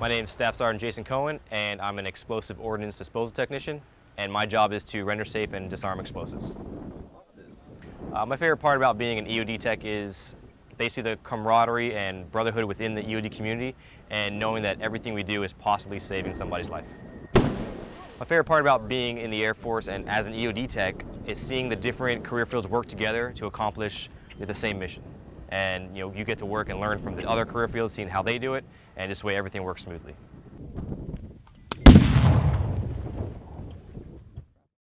My name is Staff Sergeant Jason Cohen, and I'm an explosive ordnance disposal technician, and my job is to render safe and disarm explosives. Uh, my favorite part about being an EOD tech is basically the camaraderie and brotherhood within the EOD community, and knowing that everything we do is possibly saving somebody's life. My favorite part about being in the Air Force and as an EOD tech is seeing the different career fields work together to accomplish the same mission. And you know, you get to work and learn from the other career fields, seeing how they do it, and just the way everything works smoothly.